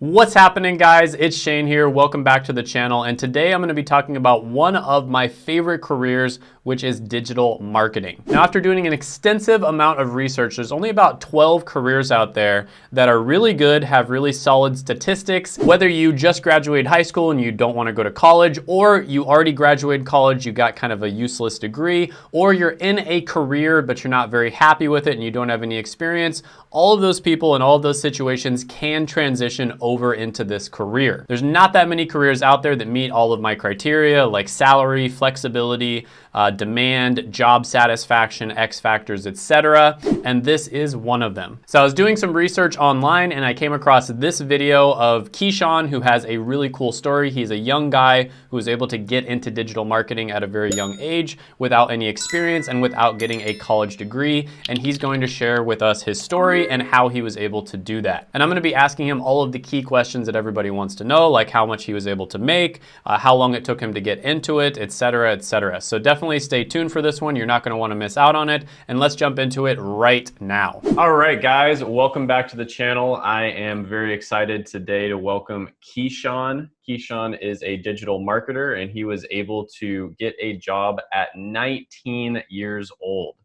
What's happening guys? It's Shane here. Welcome back to the channel. And today I'm going to be talking about one of my favorite careers, which is digital marketing. Now, after doing an extensive amount of research, there's only about 12 careers out there that are really good, have really solid statistics. Whether you just graduated high school and you don't want to go to college, or you already graduated college, you got kind of a useless degree, or you're in a career, but you're not very happy with it and you don't have any experience, all of those people in all of those situations can transition into this career. There's not that many careers out there that meet all of my criteria like salary, flexibility, uh, demand, job satisfaction, X factors, etc. And this is one of them. So I was doing some research online and I came across this video of Keyshawn who has a really cool story. He's a young guy who was able to get into digital marketing at a very young age without any experience and without getting a college degree. And he's going to share with us his story and how he was able to do that. And I'm gonna be asking him all of the key questions that everybody wants to know, like how much he was able to make, uh, how long it took him to get into it, etc., etc. So definitely definitely stay tuned for this one. You're not gonna wanna miss out on it. And let's jump into it right now. All right, guys, welcome back to the channel. I am very excited today to welcome Keyshawn. Keyshawn is a digital marketer and he was able to get a job at 19 years old.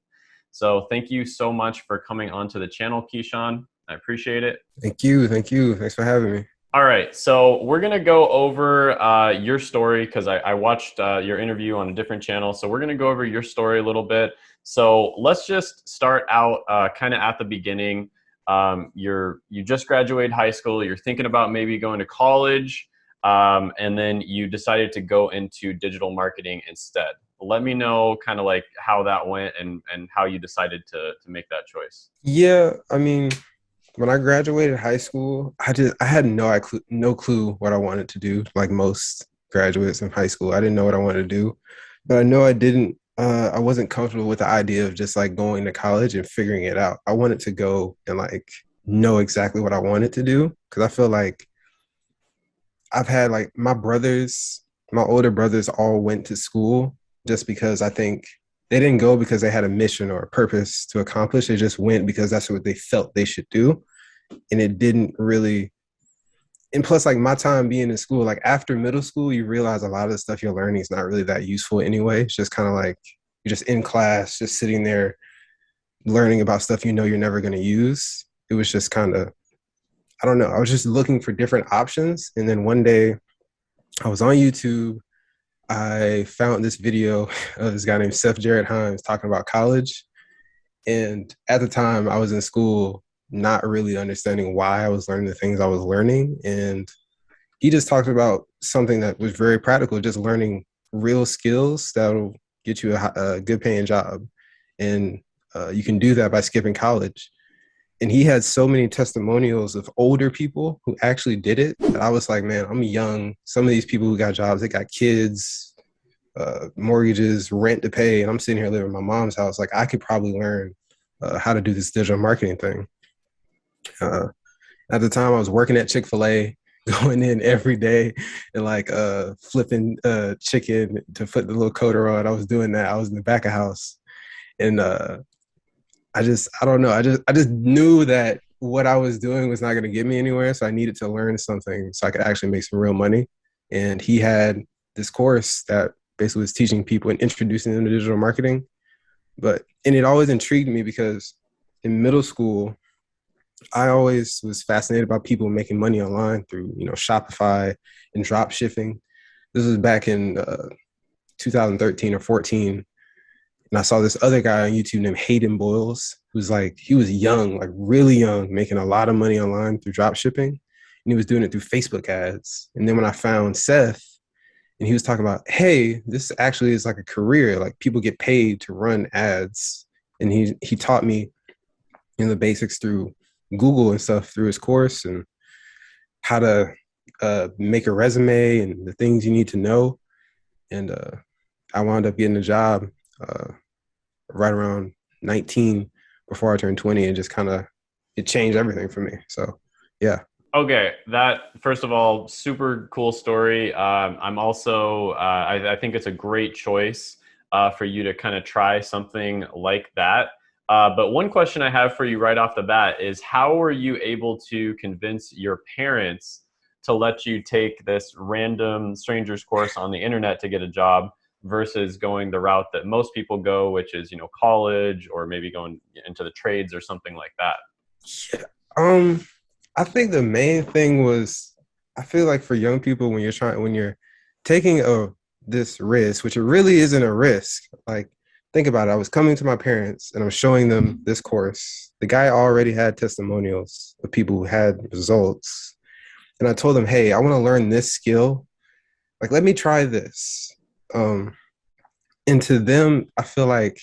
So thank you so much for coming onto the channel, Keyshawn. I appreciate it. Thank you. Thank you. Thanks for having me. All right, so we're gonna go over uh, your story because I, I, watched uh, your interview on a different channel. So we're gonna go over your story a little bit. So let's just start out uh, kind of at the beginning. Um, you're you just graduated high school. You're thinking about maybe going to college, um, and then you decided to go into digital marketing instead. Let me know kind of like how that went and and how you decided to to make that choice. Yeah, I mean when I graduated high school, I just I had no no clue what I wanted to do. Like most graduates in high school, I didn't know what I wanted to do, but I know I didn't. Uh, I wasn't comfortable with the idea of just like going to college and figuring it out. I wanted to go and like know exactly what I wanted to do because I feel like I've had like my brothers, my older brothers, all went to school just because I think they didn't go because they had a mission or a purpose to accomplish. They just went because that's what they felt they should do. And it didn't really and plus like my time being in school, like after middle school, you realize a lot of the stuff you're learning is not really that useful anyway. It's just kind of like you're just in class, just sitting there learning about stuff you know you're never going to use. It was just kind of, I don't know. I was just looking for different options. And then one day I was on YouTube I found this video of this guy named Seth Jarrett Hymes talking about college. And at the time, I was in school, not really understanding why I was learning the things I was learning. And he just talked about something that was very practical, just learning real skills that'll get you a, a good paying job. And uh, you can do that by skipping college and he had so many testimonials of older people who actually did it I was like, man, I'm young. Some of these people who got jobs, they got kids, uh, mortgages, rent to pay, and I'm sitting here living in my mom's house. Like I could probably learn uh, how to do this digital marketing thing. Uh, at the time, I was working at Chick Fil A, going in every day and like uh, flipping uh, chicken to put the little coater on. I was doing that. I was in the back of house, and uh, I just I don't know. I just I just knew that what I was doing was not going to get me anywhere, so I needed to learn something so I could actually make some real money. And he had this course that basically was teaching people and introducing them to digital marketing. But and it always intrigued me because in middle school, I always was fascinated by people making money online through you know Shopify and drop shipping. This was back in uh, 2013 or 14 and I saw this other guy on YouTube named Hayden Bowles, who's like, he was young, like really young, making a lot of money online through drop shipping. And he was doing it through Facebook ads. And then when I found Seth, and he was talking about, hey, this actually is like a career. Like people get paid to run ads. And he he taught me know the basics through Google and stuff through his course and how to uh, make a resume and the things you need to know. And uh, I wound up getting a job uh, right around 19 before I turned 20 and just kind of it changed everything for me. So yeah. Okay, that first of all, super cool story. Um, I'm also, uh, I, I, think it's a great choice uh, for you to kind of try something like that. Uh, but one question I have for you right off the bat is how were you able to convince your parents to let you take this random stranger's course on the internet to get a job versus going the route that most people go, which is, you know, college or maybe going into the trades or something like that? Yeah. Um, I think the main thing was I feel like for young people when you're trying when you're taking a this risk, which it really isn't a risk. Like think about it. I was coming to my parents and I was showing them this course. The guy already had testimonials of people who had results. And I told them, hey, I want to learn this skill. Like, let me try this. Um, and to them, I feel like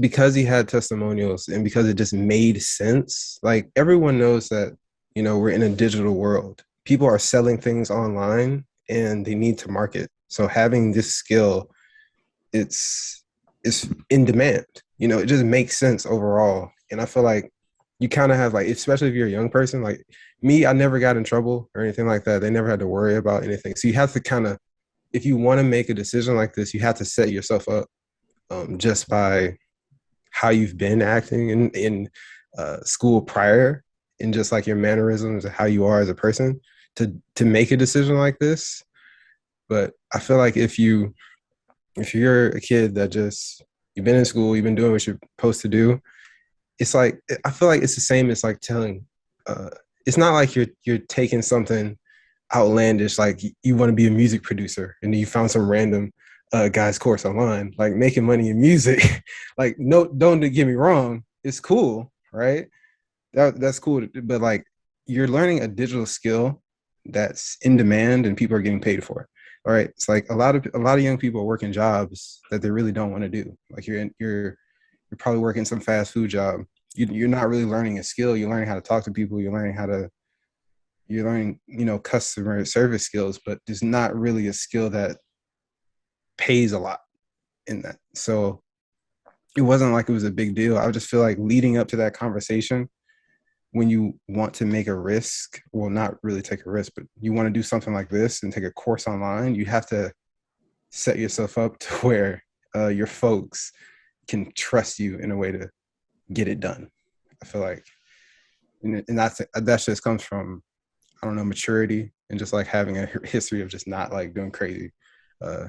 because he had testimonials and because it just made sense. Like everyone knows that, you know, we're in a digital world. People are selling things online and they need to market. So having this skill, it's it's in demand. You know, it just makes sense overall. And I feel like you kind of have like, especially if you're a young person, like me, I never got in trouble or anything like that. They never had to worry about anything. So you have to kind of, if you want to make a decision like this, you have to set yourself up um, just by how you've been acting in in uh, school prior, and just like your mannerisms and how you are as a person to to make a decision like this. But I feel like if you if you're a kid that just you've been in school, you've been doing what you're supposed to do, it's like I feel like it's the same as like telling. Uh, it's not like you're you're taking something outlandish like you want to be a music producer and you found some random uh, guy's course online like making money in music like no don't get me wrong it's cool right that, that's cool but like you're learning a digital skill that's in demand and people are getting paid for it. All right. It's like a lot of a lot of young people are working jobs that they really don't want to do. Like you're in, you're you're probably working some fast food job. You, you're not really learning a skill. You're learning how to talk to people. You're learning how to you're learning you know customer service skills, but there's not really a skill that pays a lot in that. So it wasn't like it was a big deal. I just feel like leading up to that conversation, when you want to make a risk, well, not really take a risk, but you want to do something like this and take a course online, you have to set yourself up to where uh, your folks can trust you in a way to get it done. I feel like, and, that's that just comes from, I don't know, maturity and just like having a history of just not like doing crazy, uh,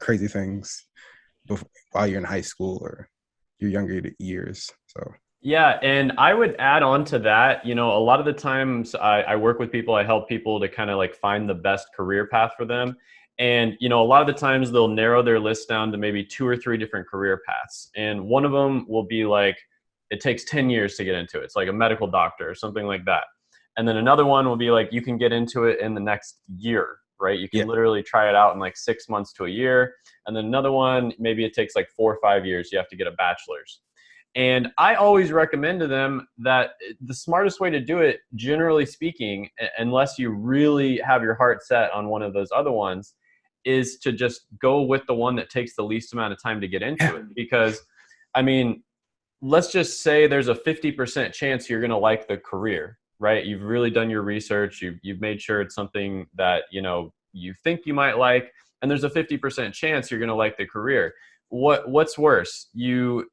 crazy things before, while you're in high school or your younger years. So yeah, and I would add on to that, you know, a lot of the times I, I work with people, I help people to kind of like find the best career path for them. And, you know, a lot of the times they'll narrow their list down to maybe two or three different career paths. And one of them will be like, it takes 10 years to get into it. It's like a medical doctor or something like that. And then another one will be like, you can get into it in the next year, right? You can yeah. literally try it out in like six months to a year. And then another one, maybe it takes like four or five years. You have to get a bachelor's. And I always recommend to them that eh, the smartest way to do it, generally speaking, unless you really have your heart set on one of those other ones, is to just go with the one that takes the least amount of time to get into it. Because, I mean, let's just say there's a 50% chance you're going to like the career, right? You've really done your research. You've, you've made sure it's something that, you know, you think you might like. And there's a 50% chance you're going to like the career. What, what's worse? You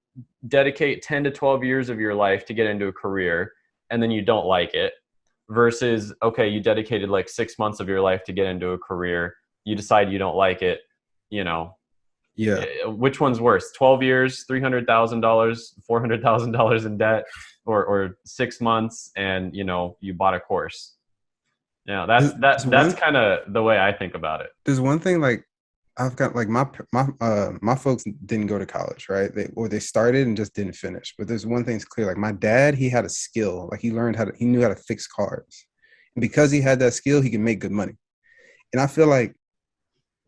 dedicate 10 to 12 years of your life to get into a career and then you don't like it versus okay you dedicated like six months of your life to get into a career you decide you don't like it you know yeah eh, which one's worse 12 years $300000 $400000 in debt or, or six months and you know you bought a course yeah that's that, that's kind of the way i think about it there's one thing like I've got like my my uh my folks didn't go to college, right? They or they started and just didn't finish. But there's one thing's clear: like my dad, he had a skill. Like he learned how to, he knew how to fix cars, and because he had that skill, he can make good money. And I feel like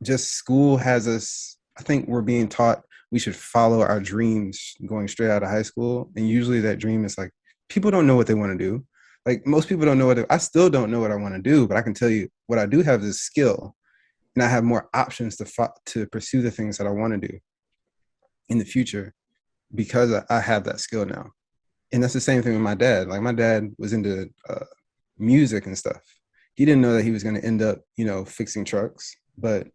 just school has us. I think we're being taught we should follow our dreams going straight out of high school, and usually that dream is like people don't know what they want to do. Like most people don't know what I still don't know what I want to do, but I can tell you what I do have is skill and I have more options to to pursue the things that I want to do in the future because I have that skill now. And that's the same thing with my dad. Like my dad was into uh, music and stuff. He didn't know that he was going to end up, you know, fixing trucks, but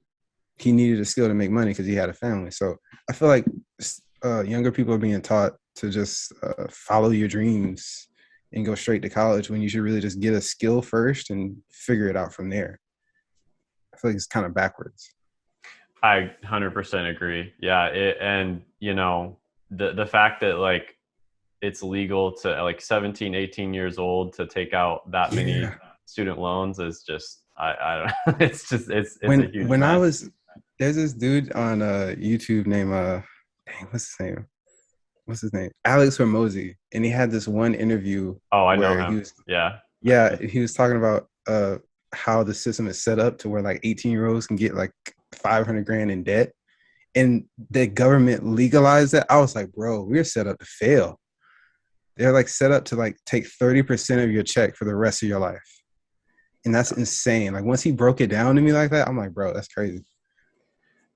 he needed a skill to make money because he had a family. So I feel like uh, younger people are being taught to just uh, follow your dreams and go straight to college when you should really just get a skill first and figure it out from there. I feel like it's kind of backwards. I 100% agree. Yeah, it, and you know, the the fact that like it's legal to like 17, 18 years old to take out that many yeah. student loans is just I I don't it's just it's, it's when, a huge when mess. I was there's this dude on uh YouTube named uh dang, what's his name? What's his name? Alex Hormozi. And he had this one interview. Oh, I know him. Was, yeah. Yeah. He was talking about uh how the system is set up to where like 18 year olds can get like 500 grand in debt and the government legalized it. I was like, bro, we're set up to fail. They're like set up to like take 30% of your check for the rest of your life. And that's insane. Like once he broke it down to me like that, I'm like, bro, that's crazy.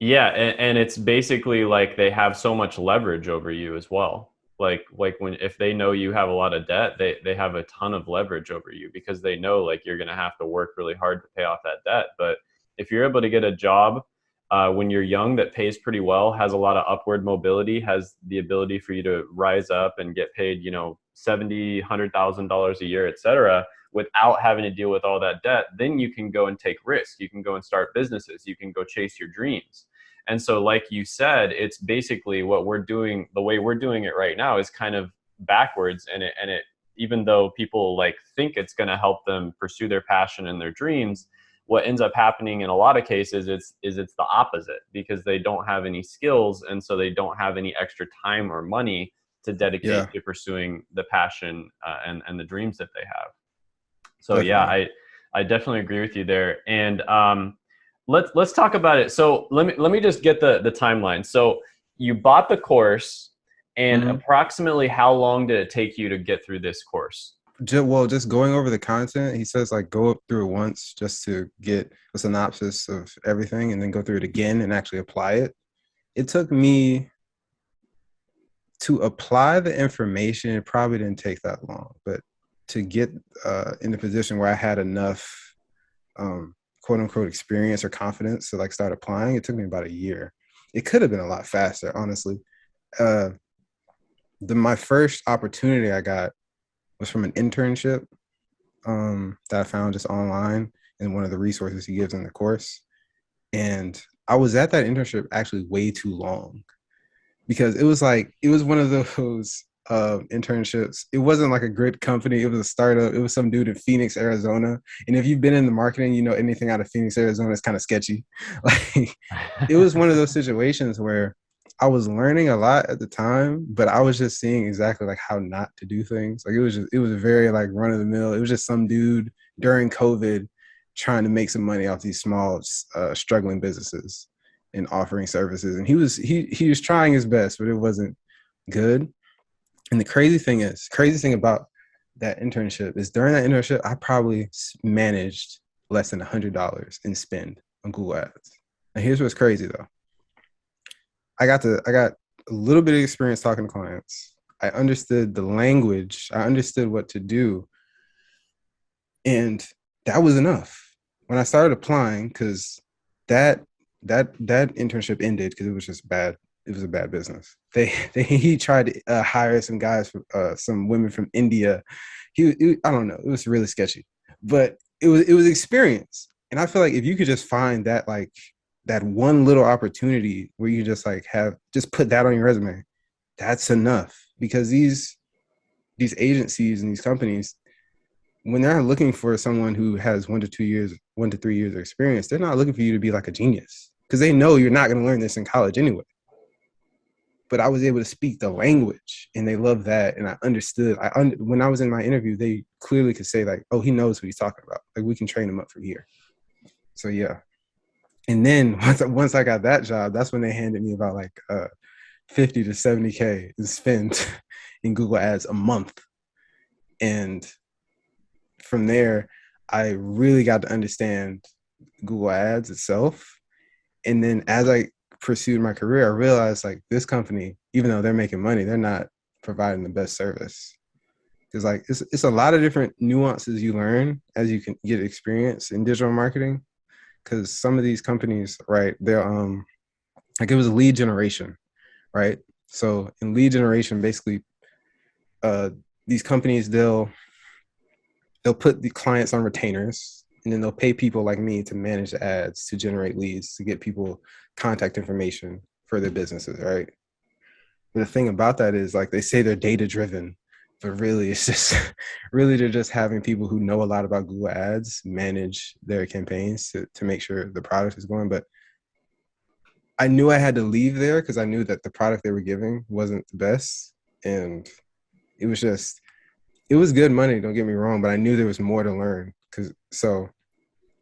Yeah, and, and it's basically like they have so much leverage over you as well. Like like when if they know you have a lot of debt, they they have a ton of leverage over you because they know like you're gonna have to work really hard to pay off that debt. But if you're able to get a job uh, when you're young that pays pretty well, has a lot of upward mobility, has the ability for you to rise up and get paid, you know, seventy, hundred thousand dollars a year, et cetera, without having to deal with all that debt, then you can go and take risks. You can go and start businesses. You can go chase your dreams. And so, like you said, it's basically what we're doing. The way we're doing it right now is kind of backwards, and it and it even though people like think it's going to help them pursue their passion and their dreams what ends up happening in a lot of cases is is it's the opposite because they don't have any skills and so they don't have any extra time or money to dedicate yeah. to pursuing the passion uh, and and the dreams that they have so definitely. yeah i i definitely agree with you there and um let's let's talk about it so let me let me just get the the timeline so you bought the course and mm-hmm. approximately how long did it take you to get through this course just, well, just going over the content, he says like go up through it once just to get a synopsis of everything, and then go through it again and actually apply it. It took me to apply the information. It probably didn't take that long, but to get uh, in the position where I had enough um, quote unquote experience or confidence to like start applying, it took me about a year. It could have been a lot faster, honestly. Uh, the my first opportunity I got was from an internship um, that I found just online in one of the resources he gives in the course. And I was at that internship actually way too long because it was like, it was one of those uh, internships. It wasn't like a great company. It was a startup. It was some dude in Phoenix, Arizona. And if you've been in the marketing, you know anything out of Phoenix, Arizona is kind of sketchy. Like it was one of those situations where I was learning a lot at the time, but I was just seeing exactly like how not to do things. Like it was just it was a very like run of the mill. It was just some dude during COVID trying to make some money off these small uh, struggling businesses and offering services. And he was he he was trying his best, but it wasn't good. And the crazy thing is, crazy thing about that internship is during that internship, I probably managed less than a hundred dollars in spend on Google Ads. And here's what's crazy though. I got to I got a little bit of experience talking to clients. I understood the language. I understood what to do. And that was enough. When I started applying, because that that that internship ended because it was just bad. It was a bad business. They, they he tried to uh, hire some guys, from, uh, some women from India. He, it, I don't know. It was really sketchy, but it was it was experience. And I feel like if you could just find that like that one little opportunity where you just like have just put that on your resume that's enough because these these agencies and these companies when they're looking for someone who has one to two years one to three years of experience they're not looking for you to be like a genius because they know you're not going to learn this in college anyway but i was able to speak the language and they love that and i understood i un- when i was in my interview they clearly could say like oh he knows what he's talking about like we can train him up from here so yeah and then once once I got that job, that's when they handed me about like uh, 50 to 70k to spend in Google Ads a month. And from there, I really got to understand Google Ads itself. And then as I pursued my career, I realized like this company, even though they're making money, they're not providing the best service. Because like it's it's a lot of different nuances you learn as you can get experience in digital marketing because some of these companies, right, they're um like it was lead generation, right? So in lead generation, basically, uh, these companies they'll they'll put the clients on retainers and then they'll pay people like me to manage the ads to generate leads to get people contact information for their businesses right? But the thing about that is like they say they're data driven but really it's just really they're just having people who know a lot about google ads manage their campaigns to, to make sure the product is going. But i knew i had to leave there because i knew that the product they were giving wasn't the best and it was just it was good money don't get me wrong but i knew there was more to learn because so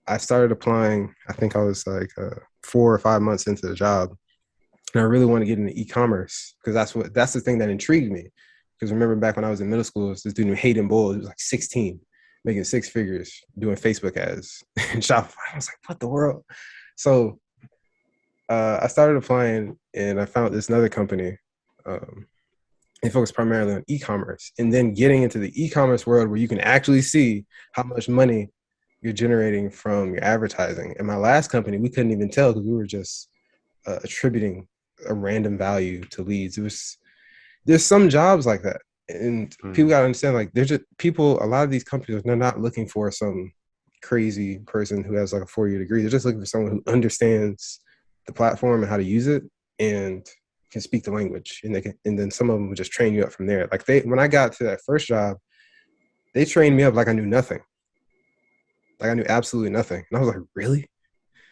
i started applying i think i was like uh, four or five months into the job and i really wanted to get into e-commerce because that's what that's the thing that intrigued me. Because remember back when i was in middle school this dude named hayden bull he was like 16 making six figures doing facebook ads and shopify i was like what the world? So uh, i started applying and i found this another company um, they focus primarily on e-commerce and then getting into the e-commerce world where you can actually see how much money you're generating from your advertising. In my last company, we couldn't even tell because we were just uh, attributing a random value to leads. It was there's some jobs like that, and mm. people gotta understand like there's just people. A lot of these companies they're not looking for some crazy person who has like a four year degree. They're just looking for someone who understands the platform and how to use it and can speak the language and they can and then some of them would just train you up from there like they when i got to that first job they trained me up like i knew nothing like i knew absolutely nothing and i was like really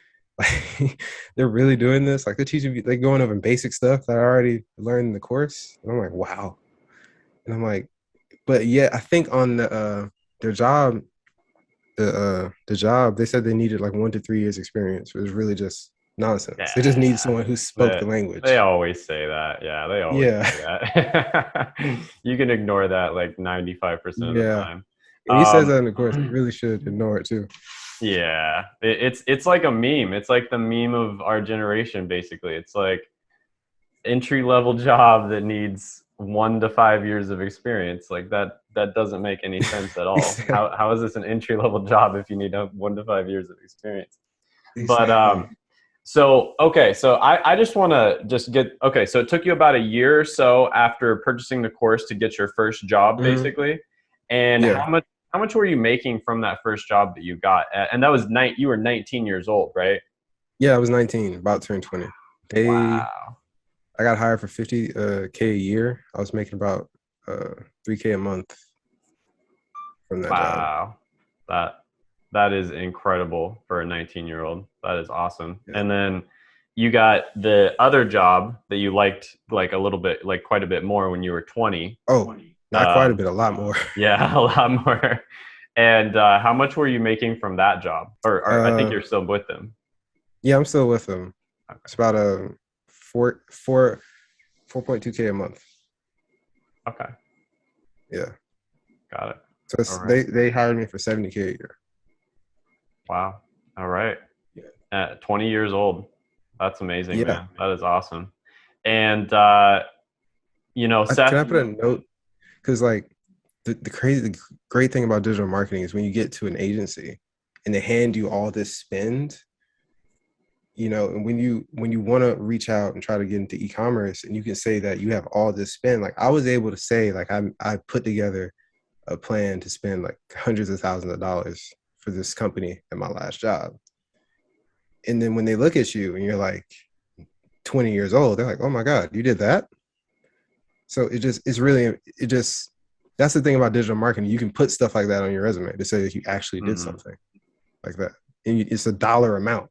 like they're really doing this like they're teaching me they're going over basic stuff that i already learned in the course and i'm like wow and i'm like but yeah i think on the uh their job the uh the job they said they needed like one to three years experience it was really just nonsense. Yeah. They just need someone who spoke they, the language. They always say that. Yeah, they always yeah. say that. you can ignore that like 95% of yeah. the time. He um, says that in the course. You really should ignore it too. Yeah, it, it's it's like a meme. It's like the meme of our generation. Basically, it's like entry level job that needs one to five years of experience. Like that that doesn't make any sense at all. how how is this an entry level job if you need one to five years of experience? Exactly. But um, so, okay, so I, I just want to just get, okay, so it took you about a year or so after purchasing the course to get your first job, mm-hmm. basically. And yeah. how much, how much were you making from that first job that you got? And that was night, you were 19 years old, right? Yeah, I was 19, about turn 20. They, wow. I got hired for 50 uh, K a year. I was making about uh, 3K a month from that wow. job. That, that is incredible for a 19 year old. That is awesome. Yeah. And then you got the other job that you liked like a little bit, like quite a bit more when you were 20. Oh, not uh, quite a bit, a lot more. Yeah, a lot more. And uh, how much were you making from that job? Or, or uh, I think uh, you're still with them. Yeah, I'm still with them. Okay. It's about a four, four, 4.2K a month. Okay. Yeah. Got it. So right. they, they hired me for 70K a year. Wow. All right. Yeah. At 20 years old. That's amazing, yeah. man. That is awesome. And, uh, you know, Seth, can I put a note? Because, like, the, the crazy, the great thing about digital marketing is when you get to an agency and they hand you all this spend, you know, and when you when you want to reach out and try to get into e-commerce and you can say that you have all this spend, like I was able to say, like I I put together a plan to spend like hundreds of thousands of dollars for this company at my last job. And then when they look at you and you're like 20 years old, they're like, oh my God, you did that? So it just, it's really, it just, that's the thing about digital marketing. You can put stuff like that on your resume to say that you actually did mm-hmm. something like that. And it's a dollar amount,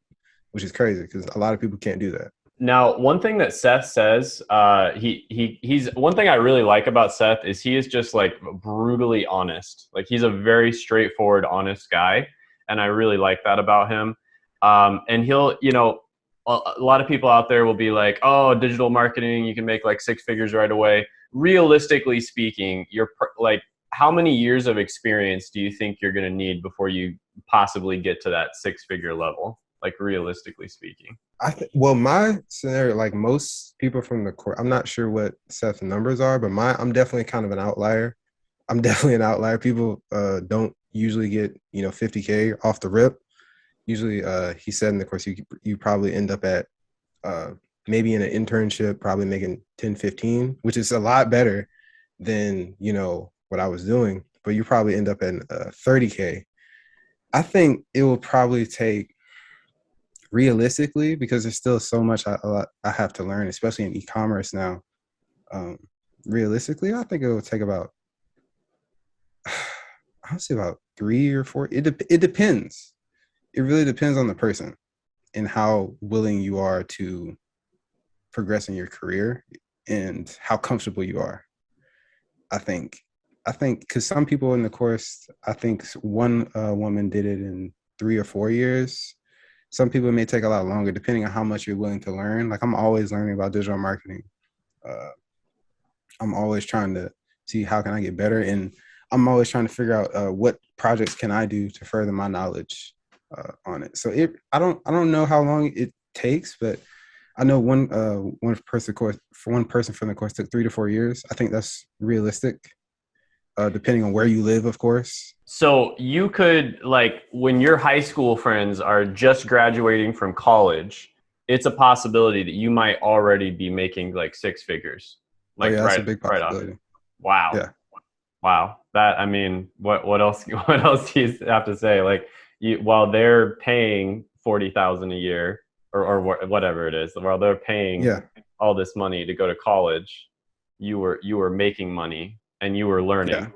which is crazy because a lot of people can't do that. Now, one thing that Seth says, uh, he he he's one thing I really like about Seth is he is just like brutally honest. Like he's a very straightforward, honest guy, and I really like that about him. Um, and he'll, you know, a, lot of people out there will be like, "Oh, digital marketing, you can make like six figures right away." Realistically speaking, you're like, how many years of experience do you think you're going to need before you possibly get to that six figure level? Like realistically speaking. I th- well, my scenario, like most people from the court, I'm not sure what Seth's numbers are, but my I'm definitely kind of an outlier. I'm definitely an outlier. People uh, don't usually get you know 50k off the rip. Usually, uh, he said in the course you you probably end up at uh, maybe in an internship, probably making 10, 15, which is a lot better than you know what I was doing. but you probably end up at uh, 30k. I think it will probably take realistically because there's still so much I, I have to learn, especially in e-commerce now. Um, realistically, I think it will take about I'll say about three or four. It de- it depends. It really depends on the person and how willing you are to progress in your career and how comfortable you are. I think I think because some people in the course, I think one uh, woman did it in three or four years. Some people may take a lot longer, depending on how much you're willing to learn. Like I'm always learning about digital marketing. Uh, I'm always trying to see how can I get better, and I'm always trying to figure out uh, what projects can I do to further my knowledge uh, on it. So it, I don't, I don't know how long it takes, but I know one, uh, one person course for one person from the course took three to four years. I think that's realistic, uh, depending on where you live, of course. So you could like when your high school friends are just graduating from college, it's a possibility that you might already be making like six figures. Like oh, yeah, right, that's a big possibility. Right wow. Yeah. Wow. That I mean, what what else what else do you have to say? Like you while they're paying forty thousand a year or or whatever it is, while they're paying yeah. all this money to go to college, you were you were making money and you were learning. Yeah.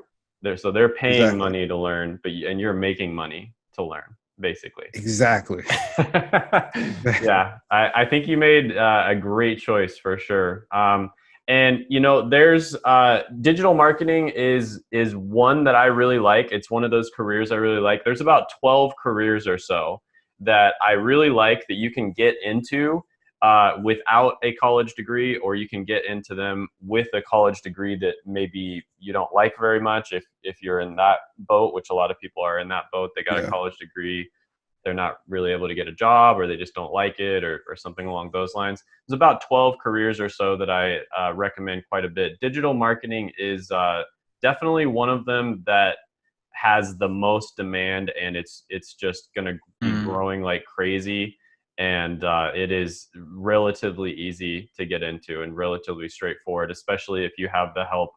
They're, so they're paying Exactly. money to learn, but you, and you're making money to learn, basically. Exactly. yeah, I, I think you made uh, a great choice for sure. Um, and you know, there's uh, digital marketing is is one that I really like. It's one of those careers I really like. There's about 12 careers or so that I really like that you can get into uh, without a college degree, or you can get into them with a college degree that maybe you don't like very much. If if you're in that boat, which a lot of people are in that boat, they got a college degree, they're not really able to get a job, or they just don't like it, or or something along those lines. There's about 12 careers or so that I uh, recommend quite a bit. Digital marketing is uh, definitely one of them that has the most demand, and it's it's just going to be Mm. growing like crazy and uh, it is relatively easy to get into and relatively straightforward, especially if you have the help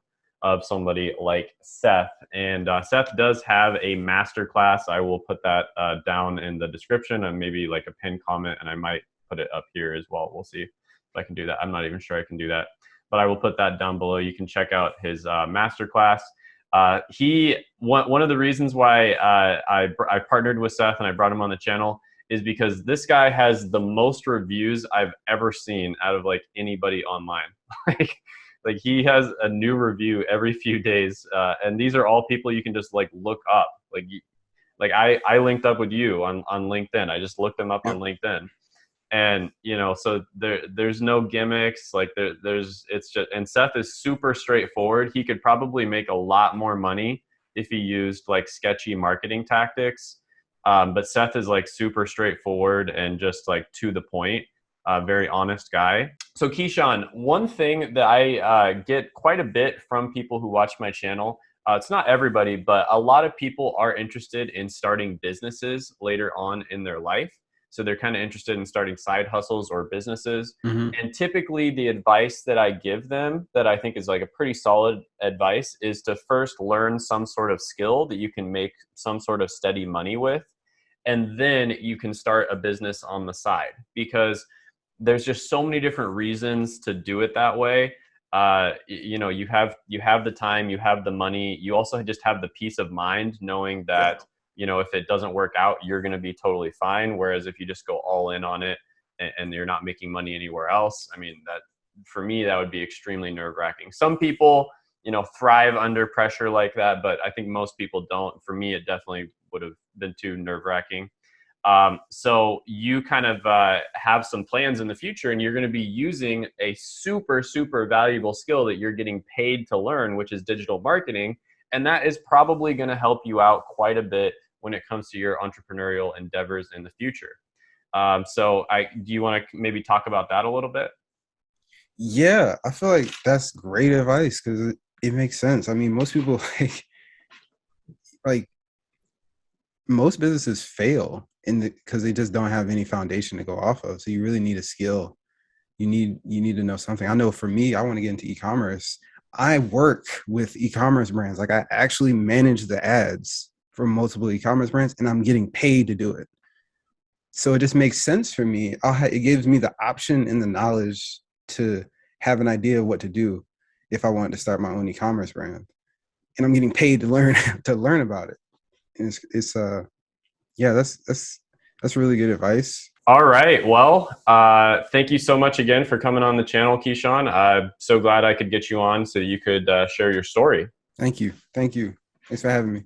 of somebody like Seth. And uh, Seth does have a master class. I will put that uh, down in the description and maybe like a pin comment, and I might put it up here as well. We'll see if I can do that. I'm not even sure I can do that, but I will put that down below. You can check out his uh. Uh, he one, one of the reasons why uh, I, I partnered with Seth and I brought him on the channel is because this guy has the most reviews I've ever seen out of like anybody online. like, like he has a new review every few days, uh, and these are all people you can just like look up. Like, you, like I I linked up with you on on LinkedIn. I just looked them up on LinkedIn, and you know, so there there's no gimmicks. Like there there's it's just and Seth is super straightforward. He could probably make a lot more money if he used like sketchy marketing tactics. Um, but Seth is like super straightforward and just like to the point, uh, very honest guy. So Keyshawn, one thing that I uh, get quite a bit from people who watch my channel, uh, it's not everybody, but a lot of people are interested in starting businesses later on in their life. So they're kind of interested in starting side hustles or businesses. Mhm. And typically, the advice that I give them, that I think is like a pretty solid advice, is to first learn some sort of skill that you can make some sort of steady money with. And then you can start a business on the side because there's just so many different reasons to do it that way. Uh, you know, you have you have the time, you have the money, you also just have the peace of mind knowing that you know if it doesn't work out, you're going to be totally fine. Whereas if you just go all in on it and, and you're not making money anywhere else, I mean that for me that would be extremely nerve wracking. Some people you know thrive under pressure like that, but I think most people don't. For me, it definitely would have been too nerve wracking. Um, so you kind of uh, have some plans in the future, and you're going to be using a super, super valuable skill that you're getting paid to learn, which is digital marketing, and that is probably going to help you out quite a bit when it comes to your entrepreneurial endeavors in the future. Um, so, I do you want to maybe talk about that a little bit? Yeah, I feel like that's great advice because it, it makes sense. I mean, most people like like most businesses fail because they just don't have any foundation to go off of. So you really need a skill. You need you need to know something. I know for me, I want to get into e-commerce. I work with e-commerce brands. Like I actually manage the ads for multiple e-commerce brands and I'm getting paid to do it. So it just makes sense for me. it gives me the option and the knowledge to have an idea of what to do if I wanted to start my own e-commerce brand. And I'm getting paid to learn to learn about it. And it's, it's uh yeah, that's that's that's really good advice. All right. Well, uh, thank you so much again for coming on the channel, Keyshawn. I'm so glad I could get you on so you could uh, share your story. Thank you. Thank you. Thanks for having me.